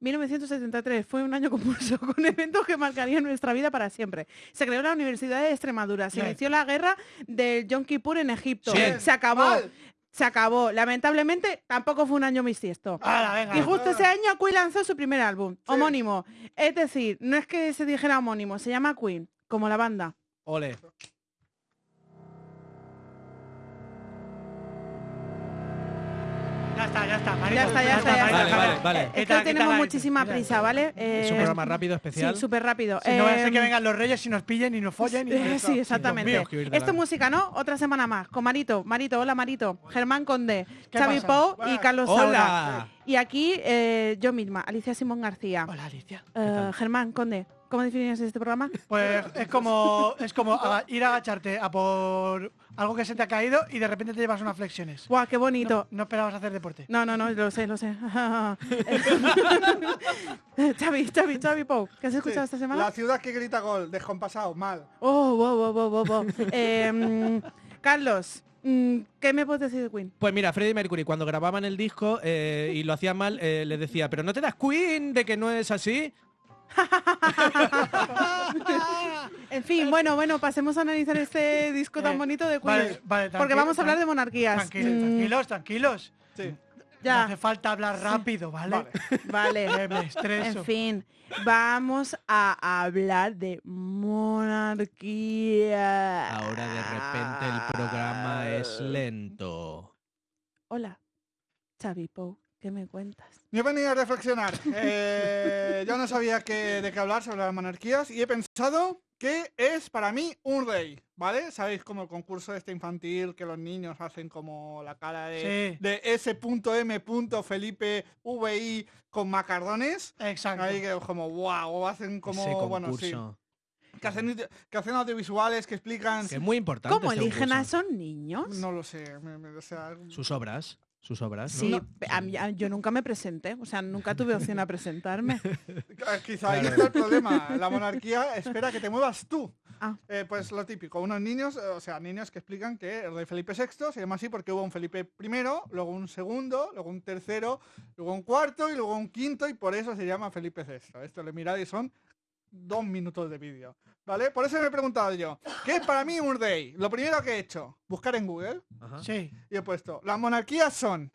1973 fue un año convulso con eventos que marcarían nuestra vida para siempre. Se creó la Universidad de Extremadura, se inició la guerra del Yom Kippur en Egipto, se acabó. Mal. Se acabó. Lamentablemente tampoco fue un año bisiesto. Y justo ese año Queen lanzó su primer álbum, Sí. homónimo. Es decir, no es que se dijera homónimo, se llama Queen, como la banda. Ole. Ya está, ya está, Marito. Ya está, ya está, ya está. Vale, vale, Eh, Es que tenemos muchísima prisa, ¿vale? Es un Eh, programa rápido, especial. Sí, súper rápido. Si no vaya a ser que vengan los reyes y nos pillen y nos follen. Y Eh, sí, exactamente. mío, que huir de Esto es música, ¿no? Otra semana más. Con Marito, Marito, hola Marito. Germán Conde, ¿Qué Xavi pasa? Pou y. Carlos Saura. Hola. Y aquí eh, yo misma, Alicia Simón García. Hola, Alicia. Eh, Germán Conde, ¿cómo definirías este programa? Pues es como, es como aga- ir a agacharte a por algo que se te ha caído y de repente te llevas unas flexiones. ¡Guau, qué bonito! No, no esperabas hacer deporte. No, no, no, lo sé, lo sé. Xavi, Xavi, Xavi Pou, ¿qué has escuchado esta semana? La ciudad que grita gol, descompasado, mal. Oh, wow, wow, wow, wow, wow. Eh, mm, Carlos, mm, ¿qué me puedes decir de Queen? Pues mira, Freddie Mercury cuando grababan el disco eh, y lo hacían mal, eh, le decía, pero no te das Queen de que no es así. En fin, bueno, bueno, pasemos a analizar este disco tan Eh, bonito de Queen. Vale, vale, porque vamos a hablar de monarquías. Tranquilos, Mm, tranquilos, tranquilos. Sí. No hace Ya, falta hablar rápido, ¿vale? Vale. vale. Que me estreso. En fin, vamos a hablar de monarquía. Ahora de repente el programa es lento. Hola, Xavi Pou, ¿qué me cuentas? Yo he venido a reflexionar. Eh, yo no sabía qué- de qué hablar sobre las monarquías y he pensado que es para mí un rey, ¿vale? ¿Sabéis como el concurso este infantil que los niños hacen como la cara de, Sí. de S.M. Felipe VI con macarrones? Exacto. Ahí que como wow, hacen como Ese bueno, sí, que hacen que hacen audiovisuales que explican Que es muy importante. ¿Cómo este eligen a concurso. esos niños? no lo sé, me- me- o sea, Sus obras. Sus obras. Sí, No. a mí- a- yo nunca me presenté, o sea, nunca tuve opción a presentarme. Ah, Quizá ahí Claro. está el problema. La monarquía espera que te muevas tú. Ah. Eh, pues lo típico, unos niños, eh, o sea, niños que explican que el rey Felipe VI se llama así porque hubo un Felipe I, luego un segundo, luego un tercero, luego un cuarto y luego un quinto y por eso se llama Felipe VI. Esto le mirad y son dos minutos de vídeo. ¿Vale? Por eso me he preguntado yo, ¿qué es para mí un rey? Lo primero que he hecho, buscar en Google Ajá. Sí. y he puesto, las monarquías son,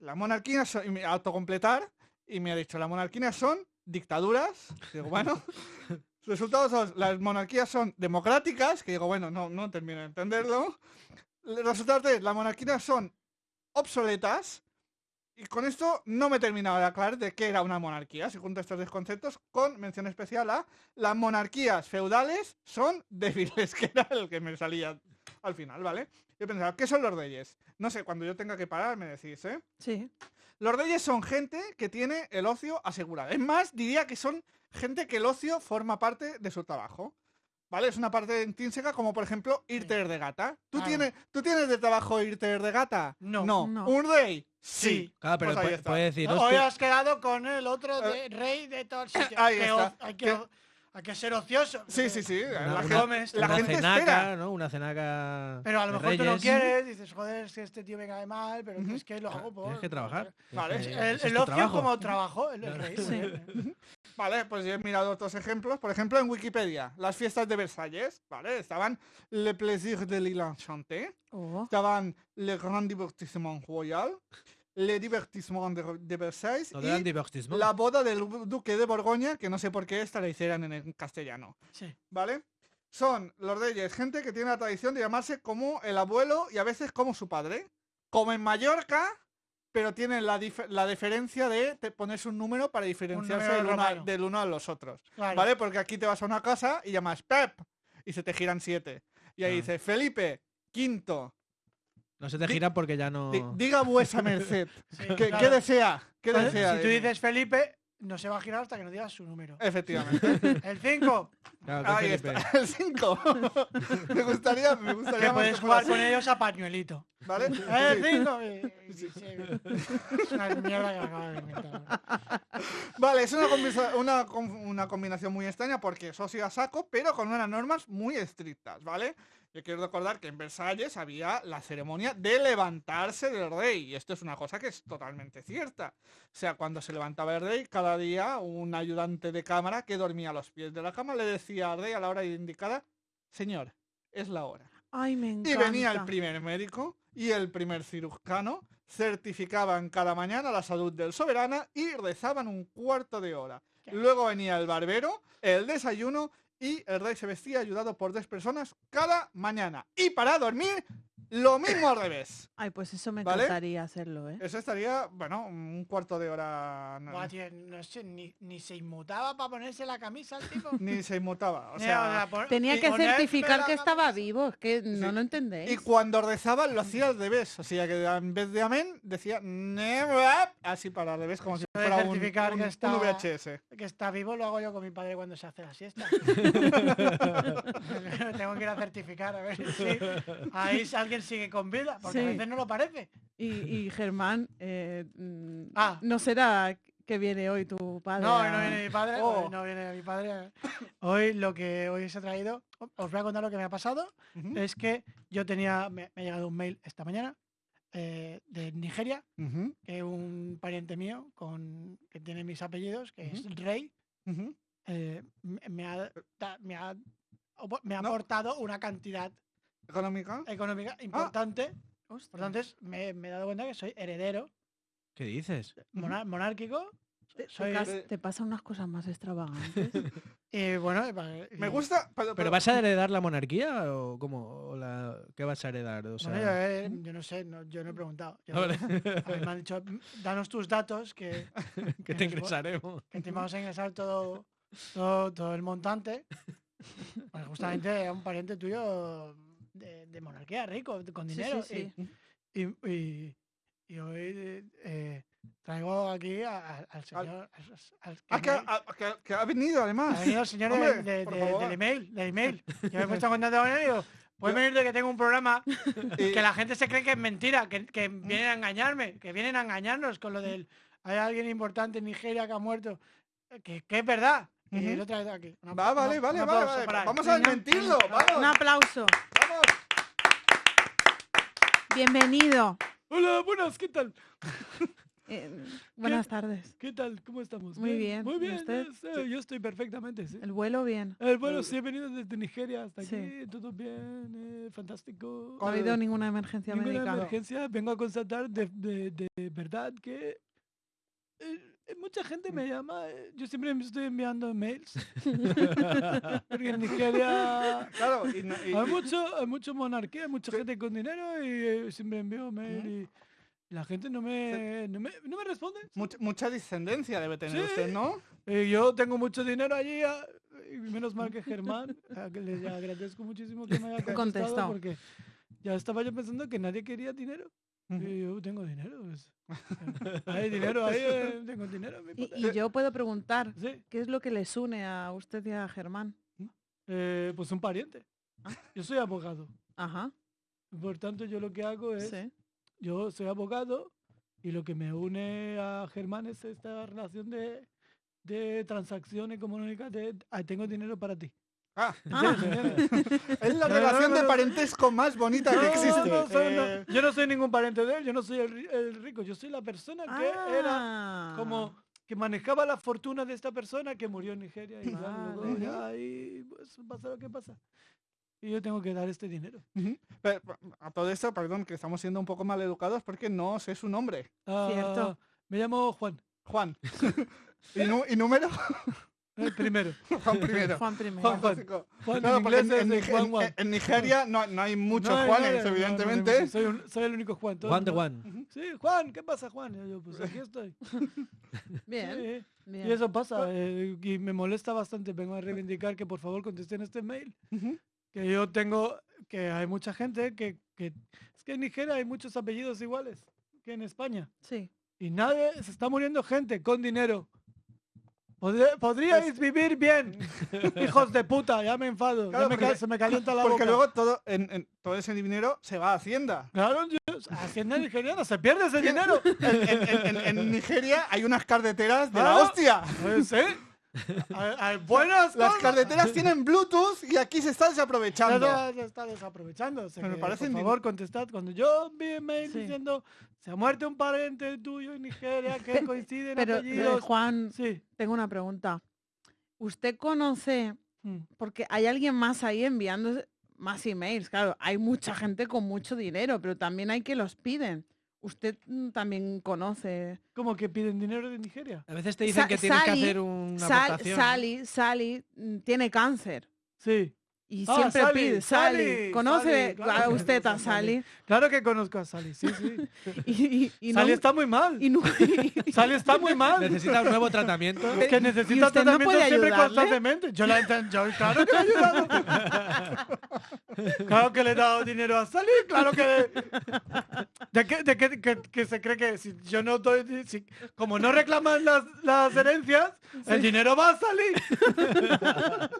las monarquías son, y me autocompletar, y me ha dicho, las monarquías son dictaduras, digo, bueno, resultados son, las monarquías son democráticas, que digo, bueno, no, no termino de entenderlo, resultados de, las monarquías son obsoletas, y con esto no me he terminado de aclarar de qué era una monarquía, si junto estos dos conceptos, con mención especial a las monarquías feudales son débiles, que era el que me salía al final, ¿vale? Yo pensaba, ¿qué son los reyes? No sé, cuando yo tenga que parar me decís, ¿eh? Sí. Los reyes son gente que tiene el ocio asegurado. Es más, diría que son gente que el ocio forma parte de su trabajo. ¿Vale? Es una parte intrínseca como por ejemplo irte de gata. ¿Tú, Claro. tienes, ¿Tú tienes de trabajo irte de gata? No. No. No. ¿Un rey? Sí. Sí. Claro, pero Pues decir, Hoy has quedado con el otro de rey de todo el sitio. Ahí está. que, Que- hay que ser ocioso. Sí, sí, sí. una, la una- gente, comes, la una gente cenaca, espera. ¿no? Una cenaca Pero a lo mejor tú no quieres, dices, joder, es que este tío me cae mal, pero es que lo hago por... Tienes que trabajar. Vale. El, es el tu ocio trabajo. como trabajo, el, el rey. Sí. Vale, pues yo he mirado otros ejemplos. Por ejemplo, en Wikipedia, las fiestas de Versalles, ¿vale? Estaban Le Plaisir de l'Île Enchantée, Oh. estaban Le Grand Divertissement Royal, Le Divertissement de, de Versailles Lo y la boda del duque de Borgoña, que no sé por qué esta la hicieran en, en castellano, Sí. ¿vale? Son los reyes, gente que tiene la tradición de llamarse como el abuelo y a veces como su padre. Como en Mallorca, pero tienen la, dif- la diferencia de te- ponerse un número para diferenciarse número del, uno a, romano. del uno a los otros. Claro. ¿Vale? Porque aquí te vas a una casa y llamas Pep y se te giran siete. Y ahí Ah. dice Felipe, quinto, No se te gira porque ya no... di- diga vuesa merced. Sí, ¿Qué, claro. qué desea? ¿Qué Entonces, desea? si tú dices Felipe, no se va a girar hasta que no digas su número. Efectivamente. El 5, Claro, que Ahí Felipe. está, el 5. me gustaría, me gustaría que puedes jugar así. con ellos a pañuelito. ¿vale? Eh, Sí. y- y- sí, Es una mierda que me acabo de inventar. Vale, es una, una, una combinación muy extraña porque eso sí a saco, pero con unas normas muy estrictas, ¿vale? Yo quiero recordar que en Versalles había la ceremonia de levantarse del rey, y esto es una cosa que es totalmente cierta. O sea, cuando se levantaba el rey, cada día un ayudante de cámara que dormía a los pies de la cama le decía al rey a la hora indicada, señor, es la hora. Ay, me Y venía el primer médico y el primer cirujano, certificaban cada mañana la salud del soberana y rezaban un cuarto de hora. Luego venía el barbero, el desayuno y el rey se vestía ayudado por tres personas cada mañana. Y para dormir, lo mismo al revés. Ay, pues eso me ¿Vale? encantaría hacerlo, ¿eh? Eso estaría, bueno, un cuarto de hora. no- Buah, tío, no sé, ni, ni se inmutaba para ponerse la camisa el tipo. ni se inmutaba. O Ni, sea, Tenía que certificar que estaba vivo, es que no Sí. lo entendéis. Y cuando rezaba lo hacía al revés. O sea que en vez de amén decía así para al revés, como si Eso fuera un, certificar un- que un está- VHS. Que está vivo lo hago yo con mi padre cuando se hace la siesta. Tengo que ir a certificar a ver si ahí alguien sigue con vida, porque a veces no lo parece. Y, y Germán, eh, mm, Ah. ¿no será que viene hoy tu padre? No, a- hoy no viene mi padre, Oh. hoy no viene mi padre. Hoy lo que hoy os he traído, os voy a contar lo que me ha pasado. Es que yo tenía, me, me ha llegado un mail esta mañana eh, de Nigeria, que un pariente mío con, que tiene mis apellidos, que Ujú. es Rey, eh, me, me ha, me ha, me ha No. aportado una cantidad ¿Económica? económica Ah. importante. Tanto, me, me he dado cuenta que soy heredero ¿Qué dices? mona- monárquico. Te, soy- cas- te pasan unas cosas más extravagantes. Y bueno, y pa- Me gusta. Pero, ¿Pero pero- vas a heredar la monarquía o cómo? ¿O la... ¿Qué vas a heredar? O sea, Bueno, yo, eh, yo no sé, no- yo no he preguntado. Yo- vale. a mí me han dicho, "Mm, danos tus datos que, que te nos ingresaremos. que te vamos a ingresar todo, todo, todo el montante. Pues justamente a un pariente tuyo de, de monarquía, rico, con dinero. sí, sí. Y, y- y- y hoy eh, traigo aquí a- a- al señor. al- al- Ah, que, me- ha- que- que ha venido además. ha venido el señor de- Hombre, de- del email, del email. Yo me he puesto en contacto con él y digo, puedes venir de que tengo un programa Y- que la gente se cree que es mentira, que, que vienen a engañarme, que vienen a engañarnos con lo del hay alguien importante en Nigeria que ha muerto, que, que es verdad. Y lo he traído aquí. Un Va, vale, un vale, vale, aplauso vale. para. Vamos a desmentirlo. Un Vamos, aplauso. vamos. Bienvenido. Hola, buenas, ¿qué tal? Eh, buenas tardes. ¿Qué tal? ¿Cómo estamos? Muy bien, Muy ¿y bien, usted? eh, yo estoy perfectamente, sí. El vuelo bien. Eh, bueno, sí, he venido desde Nigeria hasta Sí. aquí, todo bien, eh, fantástico. No ha ¿Cuál- habido ninguna emergencia Ninguna médica. emergencia, vengo a constatar de, de- de verdad que eh, mucha gente me llama, eh, yo siempre me estoy enviando mails, porque en Nigeria Claro, y, no- y- hay mucho, hay mucho monarquía, hay mucha gente con dinero y eh, siempre envío mail y la gente no me, no me, no me responde. mucha, mucha descendencia debe tener Sí. usted, ¿no? Eh, yo tengo mucho dinero allí, ah, y menos mal que Germán, a que le agradezco muchísimo que me haya contestado, Contestado. porque ya estaba yo pensando que nadie quería dinero. Y yo tengo dinero. pues. hay dinero ahí, eh, tengo dinero. Y, y yo puedo preguntar, Sí, ¿qué es lo que les une a usted y a Germán? eh, pues un pariente. Yo soy abogado. Ajá, Por tanto, yo lo que hago es, sí. yo soy abogado y lo que me une a Germán es esta relación de, de transacción económica de, "Ah, tengo dinero para ti. Ah, Ah. es la No, relación no, de parentesco más bonita que existe. no, soy- no, Eh, yo no soy ningún pariente de él, yo no soy el, ri- el rico, yo soy la persona que era Ah. como que manejaba la fortuna de esta persona que murió en Nigeria y luego Vale. ya pues pasa lo que pasa. Y yo tengo que dar este dinero. Pero, a todo esto, perdón, que estamos siendo un poco mal educados porque no sé su nombre. Cierto. Ah, Me llamo Juan, Juan. ¿Y, nu- y número? el primero. Juan primero. Juan primero. Juan, Juan. Juan Claro, en porque inglés en, es en- Juan en- Juan. en Nigeria no, no hay muchos No, no, Juanes, no, no, no, no, evidentemente. no, soy, un- soy el único Juan. Juan de Juan. Sí, Juan, ¿qué pasa, Juan? Y yo, pues aquí estoy. Bien, Sí. bien. Y eso pasa, eh, y me molesta bastante. Vengo a reivindicar que por favor contesten este mail. Que yo tengo, que hay mucha gente que, que- Es que en Nigeria hay muchos apellidos iguales que en España. Sí. Y nadie, se está muriendo gente con dinero. Podríais vivir bien, hijos de puta, ya me enfado, Claro, ya me porque- se me calienta la Porque boca. luego todo, en, en- todo ese dinero se va a Hacienda. Claro, yo- Hacienda nigeriana, se pierde ese dinero. En, Nigeria hay unas carreteras de la hostia. Pues. Buenas Las carreteras tienen Bluetooth y aquí se está desaprovechando. Se está desaprovechando. o sea Me que, parece por favor, contestad. Cuando yo envíe mail Sí. diciendo se ha muerto un pariente tuyo en Nigeria que coinciden Pero, eh, apellidos. Juan, Sí. tengo una pregunta. ¿Usted conoce, Mm. porque hay alguien más ahí enviando más emails? Claro, hay mucha gente con mucho dinero, pero también hay que los piden. ¿Usted mm, también conoce? ¿Cómo que piden dinero de Nigeria? A veces te dicen Sa- que tienes que hacer una Sal- aportación. Sally, Sally mm, tiene cáncer. Sí. Y Ah, siempre Sally, pide, Sally, Sally, ¿conoce Sally, claro a usted a Sally. Sally? Claro que conozco a Sally, sí, sí. Y, y- y no- Sally está muy mal. y no- Sally está muy mal. Necesita un nuevo tratamiento. Es que necesita no tratamiento puede siempre ayudarle? constantemente. Yo la he inten- yo claro que he ayudado. claro que le he dado dinero a Sally, claro que... ¿De qué, de qué- que, que se cree que si yo no doy... si- como no reclaman las, las herencias, el dinero va a salir.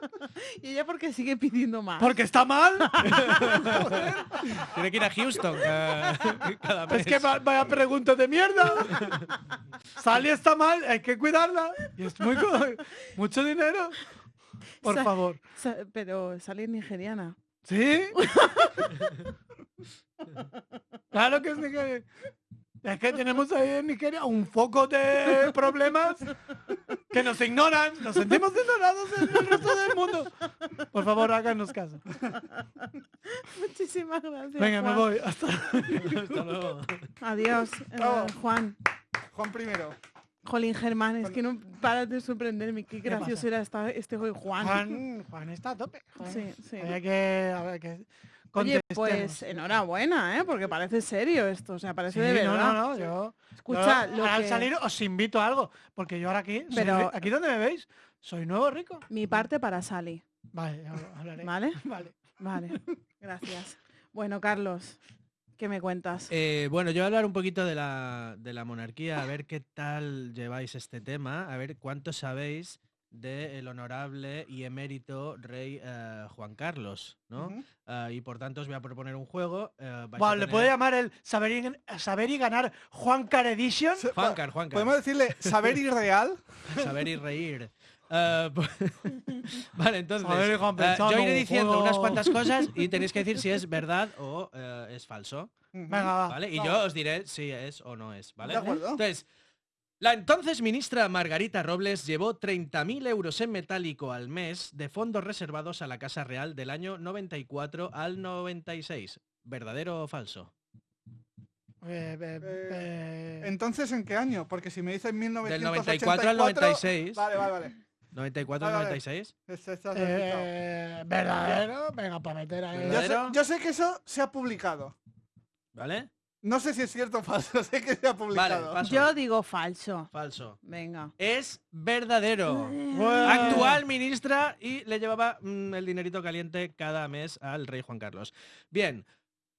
y ella porque sigue pidiendo más. Porque está mal. Tiene que ir a Houston cada mes. Es que va- vaya pregunta de mierda. Sally está mal, hay que cuidarla. Y es muy... mucho dinero. Por Sa- favor. Sa- pero Sally es nigeriana. ¿Sí? claro que es Nigeria. Es que tenemos ahí en Nigeria un foco de problemas que nos ignoran, nos sentimos ignorados en el resto del mundo. Por favor, háganos caso. Muchísimas gracias. Venga, me voy. Hasta Hasta luego. Adiós, eh. Juan. Juan primero. Jolín Germán, es que no paras de sorprenderme. Qué gracioso era esta- este hoy Juan. Juan, Juan está a tope. Juan. Sí, sí. Hay que, a ver, que Oye, pues enhorabuena, ¿eh? Porque parece serio esto, o sea, parece Sí, de verdad. no, no, yo, Escucha, yo lo al que- salir os invito a algo, porque yo ahora aquí, Pero- aquí donde me veis, soy nuevo rico. Mi parte para Sally, Vale, hablaré. ¿vale? Vale. Vale, gracias. Bueno, Carlos, ¿qué me cuentas? Eh, bueno, yo voy a hablar un poquito de la, de la monarquía, a ver qué tal lleváis este tema, a ver cuánto sabéis del honorable y emérito rey eh, Juan Carlos, ¿no? Ah, y por tanto os voy a proponer un juego. eh, a Vale, ¿le puede llamar el saber y, saber y ganar Juan Car Edition? Se- Juancar, Juancar. Podemos decirle saber irreal. Saber y reír. Eh, po- vale, entonces, Juan eh, yo iré diciendo juego. unas cuantas cosas y tenéis que decir si es verdad o eh, es falso. Venga, va. ¿Vale? Y yo os diré si es o no es, ¿vale? De acuerdo. Entonces, la entonces ministra Margarita Robles llevó 30.000 euros en metálico al mes de fondos reservados a la Casa Real del año 94 al 96. ¿Verdadero o falso? Eh, eh, eh, Entonces, ¿en qué año? Porque si me dicen 1984... 94 al 96. Vale, vale, vale. 94 al Vale, vale. 96. Este está cerquita. eh, ¿Verdadero? Venga, para meter ahí. yo, sé, ¿verdadero? yo sé que eso se ha publicado. ¿Vale? No sé si es cierto o falso, sé que se ha publicado. Vale, paso. Yo digo falso. Falso. Venga. Es verdadero. Bueno. Actual ministra y le llevaba mm, el dinerito caliente cada mes al rey Juan Carlos. Bien,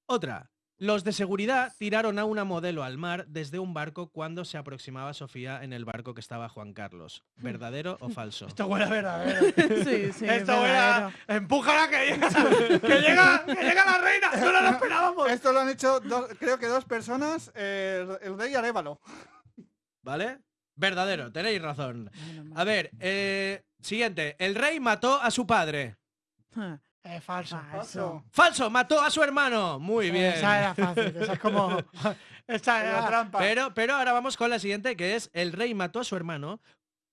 otra. Los de seguridad tiraron a una modelo al mar desde un barco cuando se aproximaba Sofía en el barco que estaba Juan Carlos. ¿Verdadero o falso? Esto huele a verdadero. Sí, sí, Esto huele a... Empújala que llega, que llega, que llega la reina. No lo esperábamos. Esto lo han hecho, dos- creo que dos personas, eh, el rey Arévalo. ¿Vale? Verdadero, tenéis razón. A ver, eh, siguiente. El rey mató a su padre. Ah, Eh, falso. Falso. Falso, mató a su hermano. Muy bien. Esa era fácil. Esa es como... Esa La era... trampa. Pero, pero ahora vamos con la siguiente, que es el rey mató a su hermano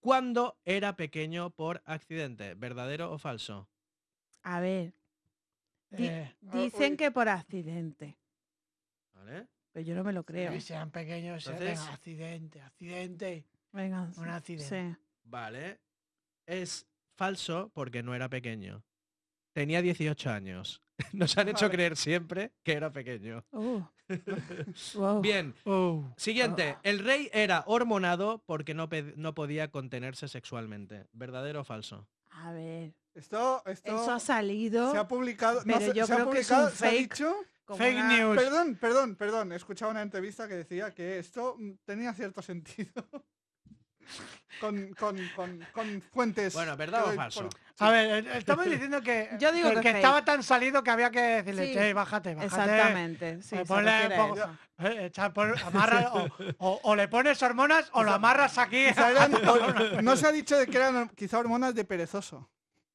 cuando era pequeño por accidente. ¿Verdadero o falso? A ver, di- Eh, dicen uy. que por accidente, ¿Vale? pero yo no me lo creo. que sean pequeños. eh, Entonces- accidente, accidente. Venga, Un accidente. sí. Vale. Es falso porque no era pequeño. Tenía 18 años. Nos han hecho creer siempre que era pequeño. Uh. Wow. Bien, Oh. siguiente. El rey era hormonado porque no, no podía contenerse sexualmente. ¿Verdadero o falso? A ver, Esto, esto eso ha salido se ha publicado. no, pero se- yo se ha creo que es un publicado, se ha fake. dicho. Fake una- news. Perdón, perdón, perdón. He escuchado una entrevista que decía que esto mm, tenía cierto sentido. con, con, con, con fuentes. Bueno, ¿verdad o falso? por- A ver, eh, estamos diciendo que, Yo digo que estaba tan salido que había que decirle, Sí, "Che, bájate, bájate. Exactamente. Sí, Eh, ponle a poco-. Eh, echa amarra, o, o- o le pones hormonas o lo amarras aquí. No se ha dicho de que eran quizá hormonas de perezoso.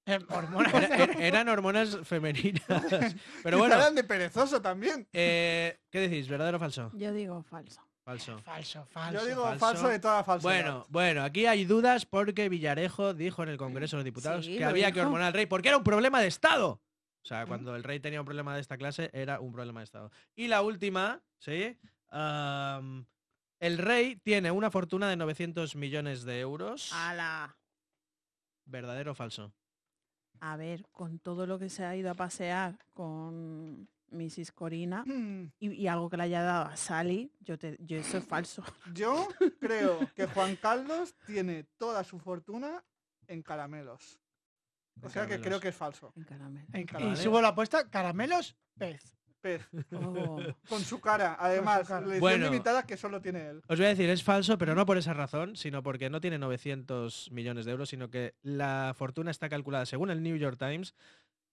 Eh, hormonas. Era- er- eran hormonas femeninas. Pero bueno, eran de perezoso también. eh, ¿qué decís? ¿Verdadero o falso? Yo digo falso. Falso. Falso, falso. Yo digo falso. falso, de toda falsedad. Bueno, bueno, aquí hay dudas porque Villarejo dijo en el Congreso de los Diputados Sí, que lo había que hormonar al rey porque era un problema de Estado. O sea, cuando el rey tenía un problema de esta clase, era un problema de Estado. Y la última, ¿sí? El rey tiene una fortuna de 900 millones de euros. ¡Hala! ¿Verdadero o falso? A ver, con todo lo que se ha ido a pasear con Mrs. Corina Hmm, y, y algo que le haya dado a Sally, yo, te, yo eso es falso. Yo creo que Juan Carlos tiene toda su fortuna en caramelos. O sea que caramelos. creo que es falso. En caramelo. En- y Caramelo. subo la apuesta, caramelos, pez. Pez. Oh. Con su cara. Además, cara. la edición Bueno. limitada que solo tiene él. Os voy a decir, es falso, pero no por esa razón, sino porque no tiene 900 millones de euros, sino que la fortuna está calculada, según el New York Times,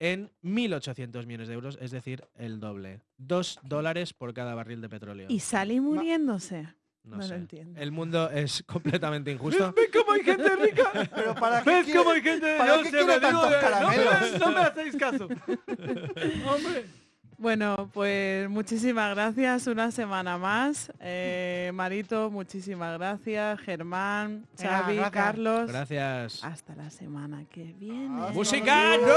en 1.800 millones de euros, es decir, el doble. Dos dólares por cada barril de petróleo. ¿Y Sally muriéndose? no no lo sé. entiendo. El mundo es completamente injusto. ¿Ves cómo hay gente rica? Pero para qué ¿Ves quiere- cómo hay gente? ¿para Yo qué digo no me-? No me hacéis caso. Hombre. Bueno, pues muchísimas gracias una semana más. Eh, Marito, muchísimas gracias. Germán, Xavi, gracias. Carlos. Gracias. Hasta la semana que viene. ¡Música! ¡No!